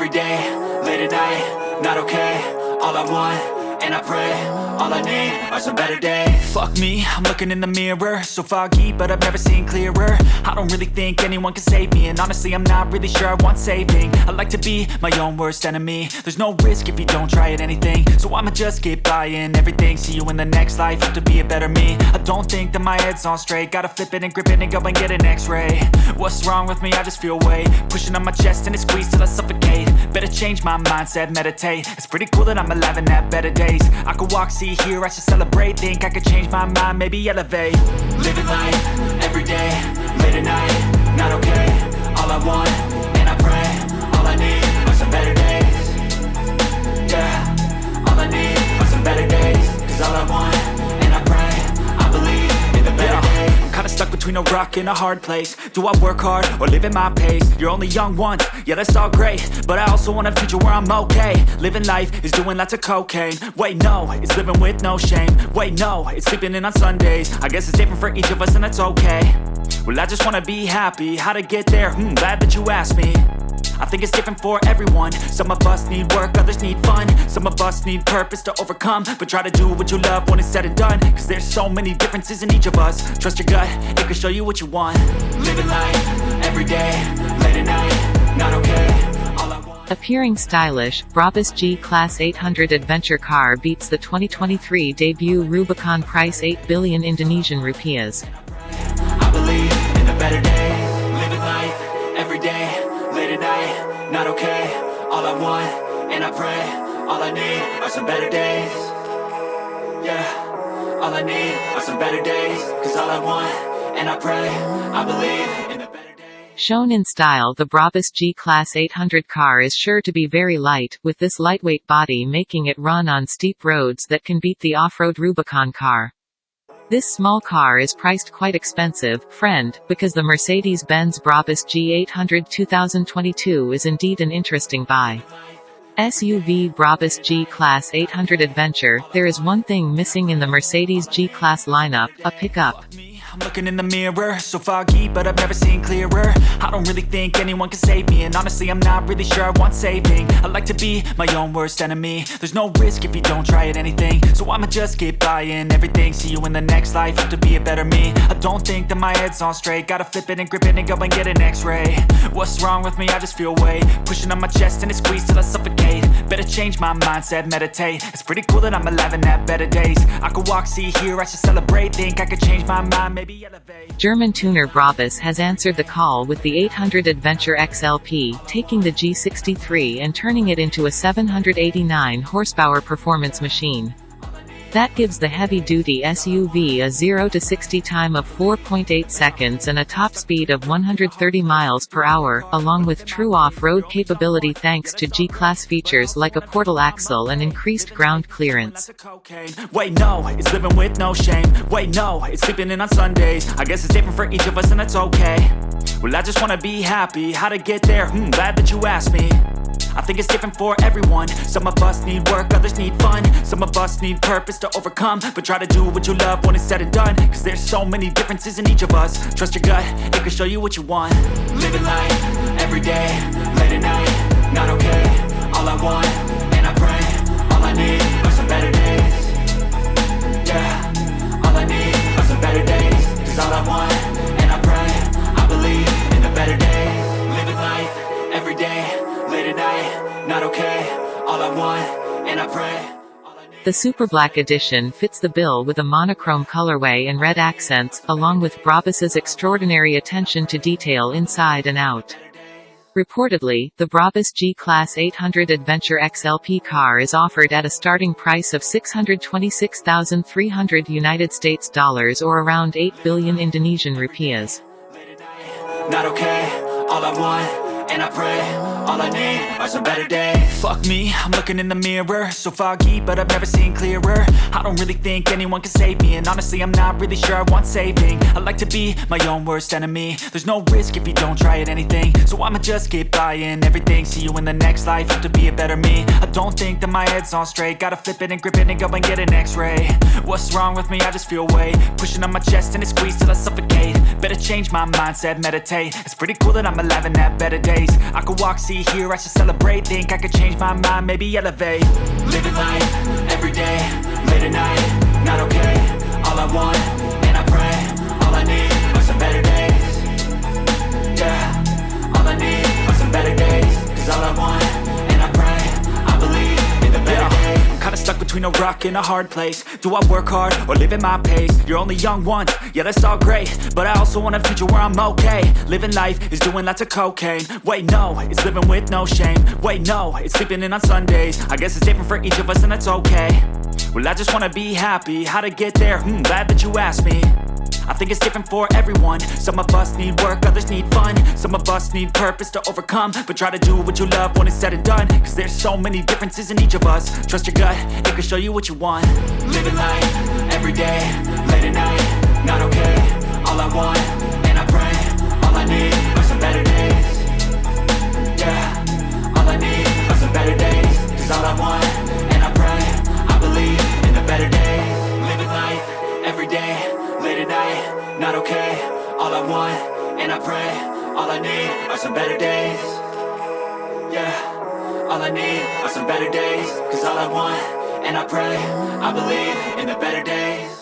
every day, late at night, not okay All I want, and I pray, all I need are some better days. Fuck me, I'm looking in the mirror. So foggy, but I've never seen clearer. I don't really think anyone can save me And honestly, I'm not really sure I want saving. I like to be my own worst enemy. There's no risk if you don't try at anything. So I'ma just keep buying everything. See you in the next life, have to be a better me. I don't think that my head's on straight. Gotta flip it and grip it and go and get an x-ray. What's wrong with me? I just feel weight. Pushing on my chest and it squeezes till I suffocate. Better change my mindset, meditate. It's pretty cool that I'm alive and have better days I could walk, see, hear, I should celebrate. Think I could change my mind, maybe elevate. Living life, every between a rock and a hard place. Do I work hard or live at my pace? You're only young once, yeah that's all great. But I also want a future where I'm okay. Living life is doing lots of cocaine. Wait no, it's living with no shame. Wait no, it's sleeping in on Sundays. I guess it's different for each of us and that's okay. Well I just wanna be happy, how to get there? Hmm, glad that you asked me I think it's different for everyone. Some of us need work, others need fun. Some of us need purpose to overcome. But try to do what you love when it's said and done. Cause there's so many differences in each of us. Trust your gut, it can show you what you want. Living life, every day, late at night Not okay, all I want Appearing stylish, Brabus G-Class 800 adventure car beats the 2023 debut Rubicon price 8 billion Indonesian rupiahs. Need are some better days Yeah, all I need are some better days Cause all I want, and I pray I believe in the better days Shown in style the Brabus G-Class 800 car is sure to be very light, with this lightweight body making it run on steep roads that can beat the off-road Rubicon car. This small car is priced quite expensive, friend, because the Mercedes-Benz Brabus G800 2022 is indeed an interesting buy. SUV Brabus G-Class 800 Adventure, there is one thing missing in the Mercedes G-Class lineup, a pickup. I'm looking in the mirror. So foggy, but I've never seen clearer. I don't really think anyone can save me And honestly, I'm not really sure I want saving. I like to be my own worst enemy. There's no risk if you don't try at anything. So I'ma just keep buying everything. See you in the next life, have to be a better me. I don't think that my head's on straight. Gotta flip it and grip it and go and get an x-ray. What's wrong with me? I just feel weight. Pushing on my chest and it squeezes till I suffocate. Better change my mindset, meditate. It's pretty cool that I'm alive and have better days. I could walk, see, hear, I should celebrate. Think I could change my mind, German tuner Brabus has answered the call with the 800 Adventure XLP, taking the G63 and turning it into a 789 horsepower performance machine. That gives the heavy-duty SUV a 0 to 60 time of 4.8 seconds and a top speed of 130 miles per hour, along with true off-road capability thanks to G-Class features like a portal axle and increased ground clearance. Wait, no, it's living with no shame. Wait, no, it's sleeping in on Sundays. I guess it's different for each of us, and that's okay. Well, I just wanna be happy. How to get there? Hmm, glad that you asked me. I think it's different for everyone. Some of us need work, others need fun. Some of us need purpose to overcome. But try to do what you love when it's said and done. Cause there's so many differences in each of us. Trust your gut, it can show you what you want. Living life, every The Super Black Edition fits the bill with a monochrome colorway and red accents, along with Brabus's extraordinary attention to detail inside and out. Reportedly, the Brabus G-Class 800 Adventure XLP car is offered at a starting price of 626,300 United States dollars or around 8 billion Indonesian rupiahs. And I pray All I need are some better days. Fuck me, I'm looking in the mirror. So foggy, but I've never seen clearer. I don't really think anyone can save me And honestly, I'm not really sure I want saving. I like to be my own worst enemy. There's no risk if you don't try at anything. So I'ma just keep buying everything. See you in the next life, have to be a better me. I don't think that my head's on straight. Gotta flip it and grip it and go and get an x-ray. What's wrong with me? I just feel weight. Pushing on my chest and it squeezes till I suffocate. Better change my mindset, meditate. It's pretty cool that I'm alive and have better days days I could walk, see, hear, I should celebrate. Think I could change my mind, maybe elevate. Living life, everyday, late at night Not okay, all I want, between a a hard place. Do I work hard or live at my pace? You're only young once, yeah that's all great. But I also want a future where I'm okay. Living life is doing lots of cocaine. Wait no, it's living with no shame. Wait no, it's sleeping in on Sundays. I guess it's different for each of us and that's okay. Well I just wanna be happy, how to get there? Hmm, glad that you asked me. I think it's different for everyone. Some of us need work, others need fun. Some of us need purpose to overcome. But try to do what you love when it's said and done there's so many differences in each of us. Trust your gut, it can show you what you want. Living life, everyday, late at night Not okay, all I want, and I pray All I need are some better days. Yeah, all I need are some better days. Cause all I want, and I pray I believe in the better days. Living life, everyday, late at night Not okay, all I want, and I pray All I need are some better days. Yeah, all I need are some better days Cause all I want, and I pray I believe in the better days